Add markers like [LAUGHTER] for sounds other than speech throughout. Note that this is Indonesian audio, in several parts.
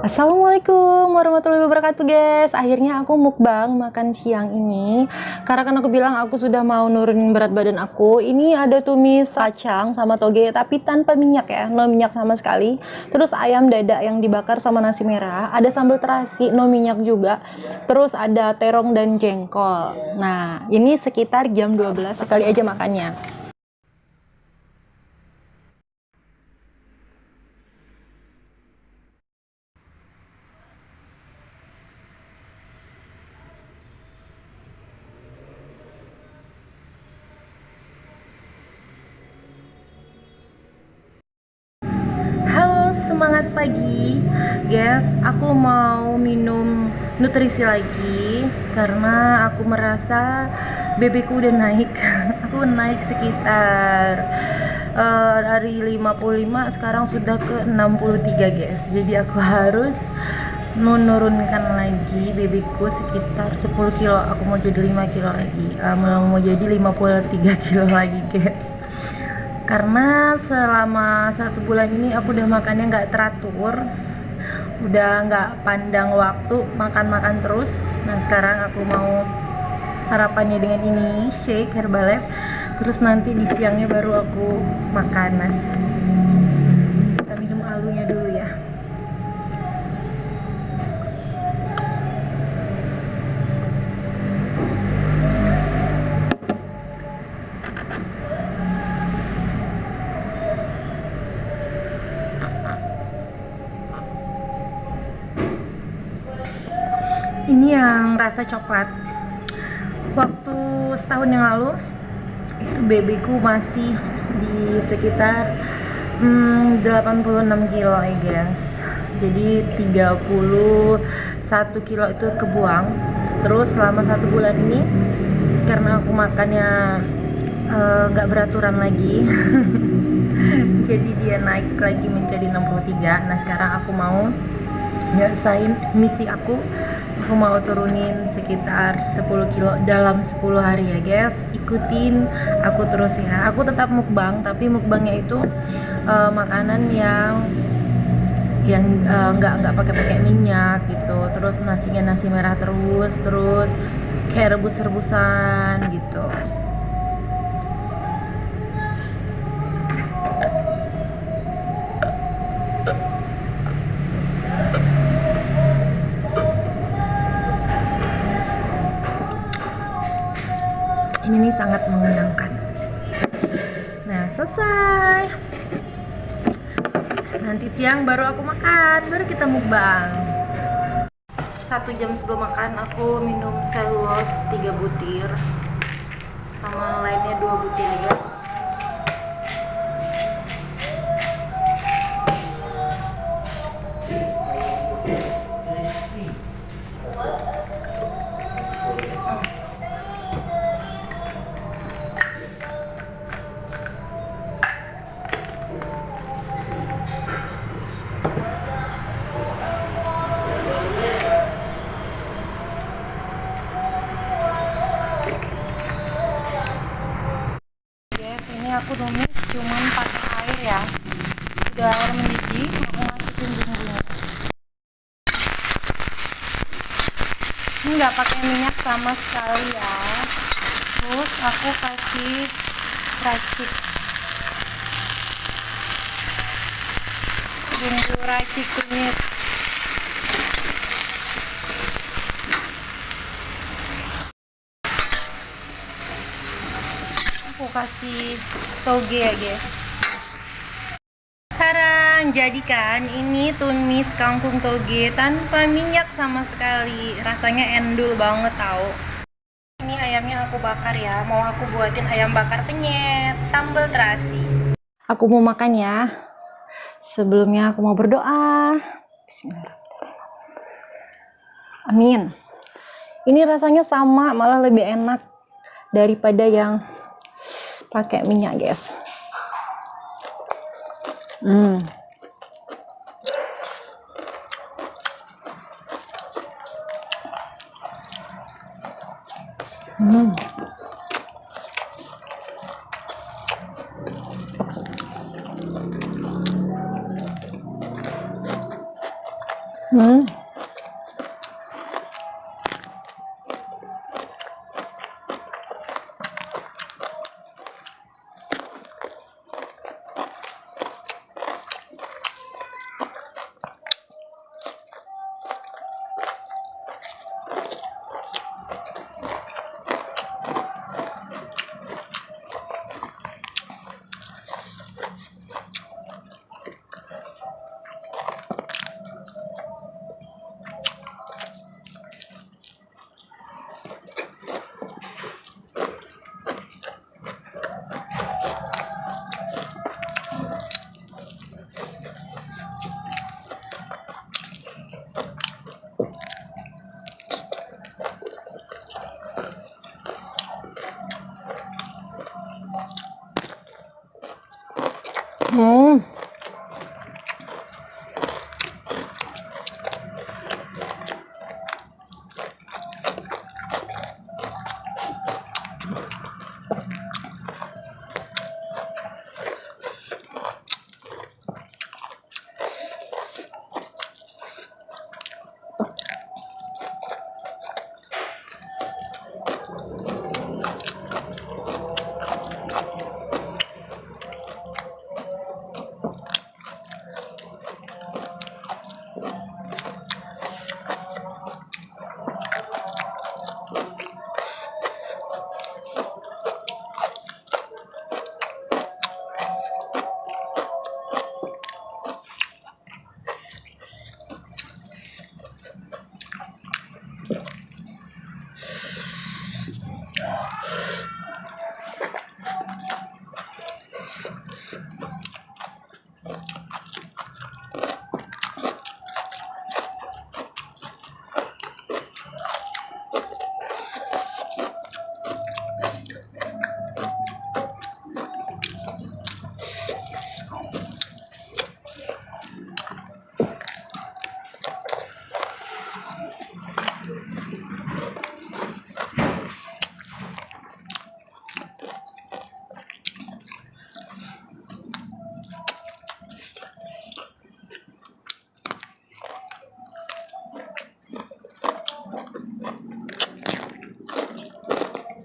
Assalamualaikum warahmatullahi wabarakatuh guys. Akhirnya aku mukbang makan siang ini. Karena kan aku bilang aku sudah mau nurunin berat badan aku Ini ada tumis kacang sama toge Tapi tanpa minyak ya. No minyak sama sekali. Terus ayam dada yang dibakar sama nasi merah. Ada sambal terasi no minyak juga. Terus ada terong dan jengkol. Nah ini sekitar jam 12 Sekali aja makannya semangat pagi. Guys aku mau minum nutrisi lagi karena aku merasa bebekku udah naik. [LAUGHS] Aku naik sekitar uh, dari 55 sekarang sudah ke 63 guys. Jadi aku harus menurunkan lagi bebekku sekitar 10 kilo. Aku mau jadi 5 kilo lagi. Uh, mau jadi 53 kilo lagi guys karena selama satu bulan ini aku udah makannya nggak teratur udah nggak pandang waktu makan-makan terus. Nah sekarang aku mau sarapannya dengan ini shake herbalife. Terus nanti di siangnya baru aku makan nasi yang rasa coklat. Waktu setahun yang lalu itu babyku masih di sekitar hmm, 86 kilo I guess. Jadi 31 kilo itu kebuang. Terus selama satu bulan ini karena aku makannya eh, nggak uh, beraturan lagi [LAUGHS] jadi dia naik lagi menjadi 63 nah sekarang aku mau nyelesain misi aku aku mau turunin sekitar 10 kilo dalam 10 hari ya guys. Ikutin aku terus ya. Aku tetap mukbang tapi mukbangnya itu uh, makanan yang yang uh, nggak pakai pakai minyak gitu. Terus nasinya nasi merah terus terus kayak rebus rebusan gitu sangat mengenyangkan nah selesai. Nanti siang baru aku makan baru kita mukbang. Satu jam sebelum makan aku minum selus 3 butir sama lainnya dua butir ya ini nggak pakai minyak sama sekali ya. Terus aku kasih racik bumbu racik kunyit aku kasih toge ya guys sekarang jadikan ini tumis kangkung toge tanpa minyak sama sekali. Rasanya endul banget tau. Ini ayamnya aku bakar ya. Mau aku buatin ayam bakar penyet. Sambal terasi. Aku mau makan ya. Sebelumnya aku mau berdoa. Bismillahirrahmanirrahim. Amin. Ini rasanya sama malah lebih enak daripada yang pakai minyak guys. Hmm Hmm. Hmm.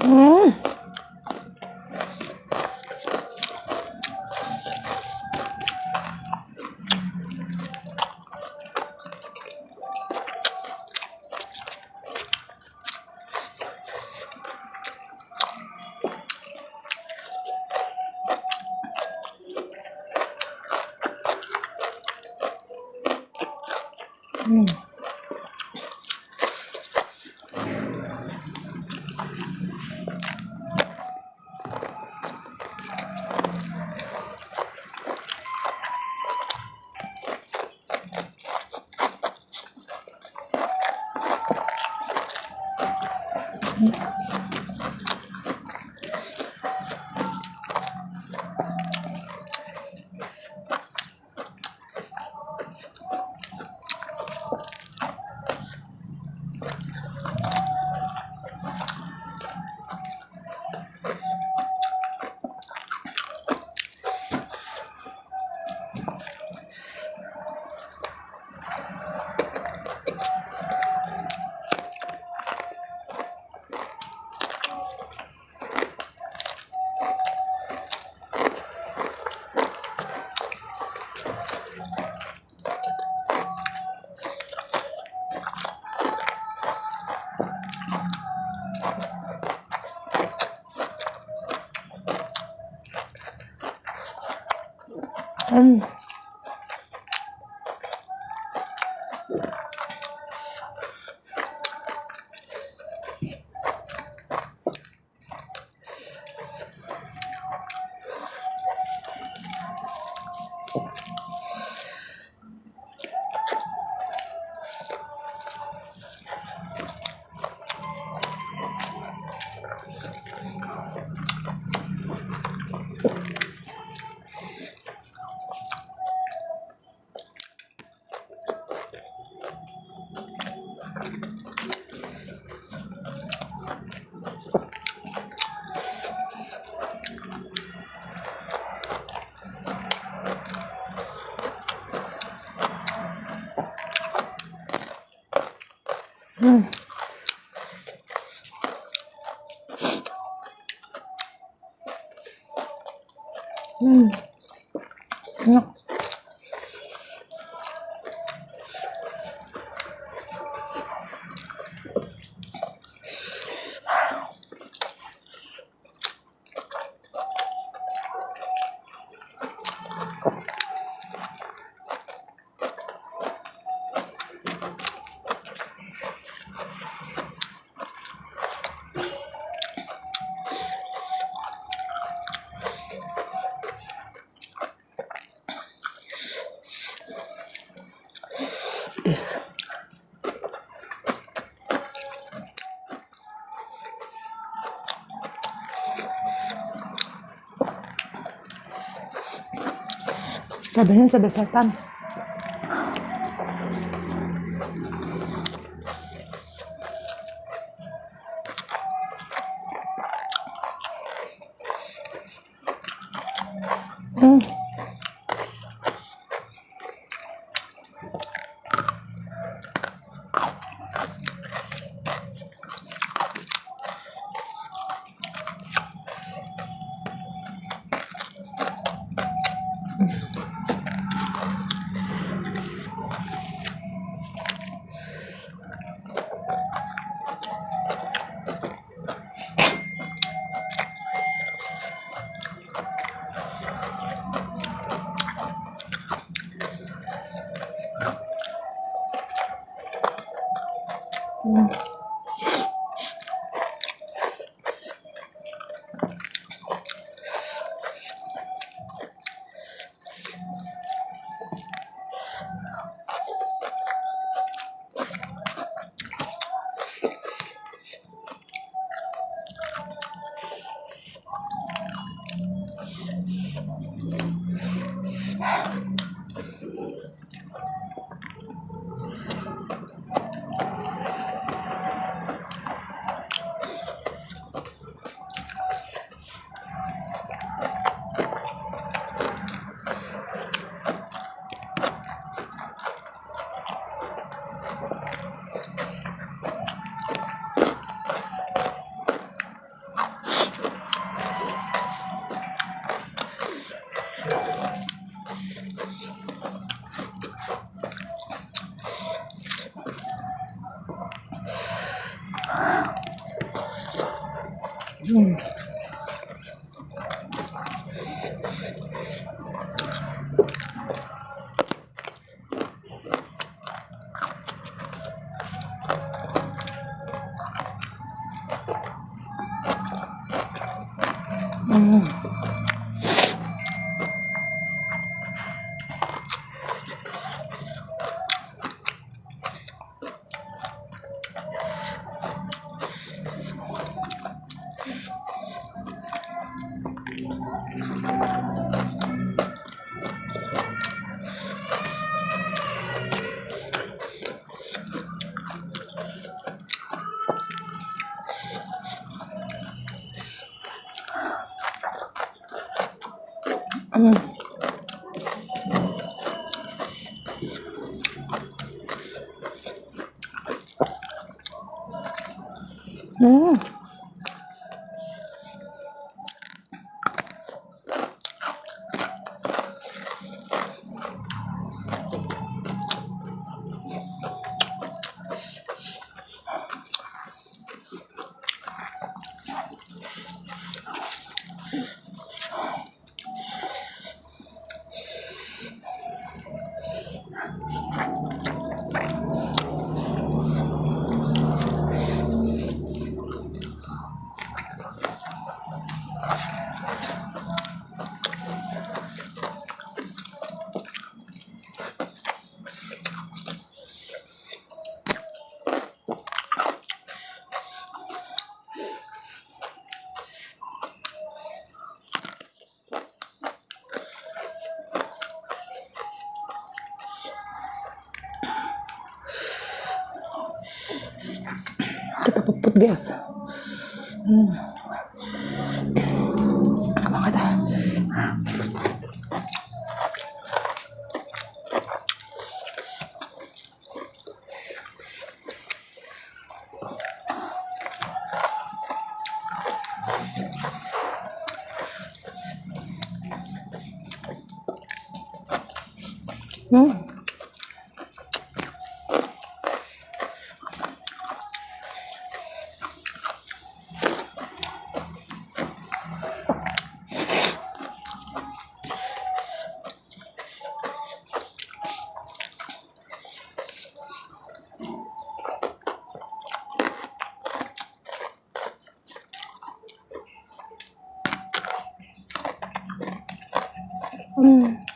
Hmm. Hmm. This. Cabenya cabai setan. Hmm. Hmm. português. Hum. Vamos lá. 嗯。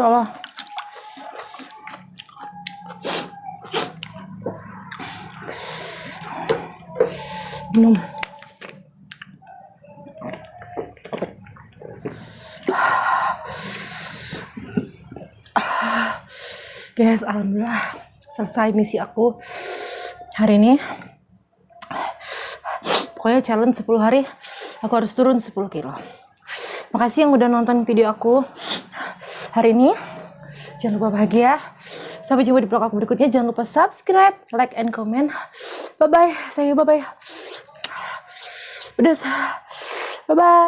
Masya Allah. Minum. Guys, alhamdulillah selesai misi aku hari ini. Pokoknya challenge 10 hari aku harus turun 10 kilo. Makasih yang udah nonton video aku hari ini. Jangan lupa bahagia. Sampai jumpa di vlog aku berikutnya. Jangan lupa subscribe, like, and comment. Bye-bye. Saya bye-bye. Udah. Bye-bye.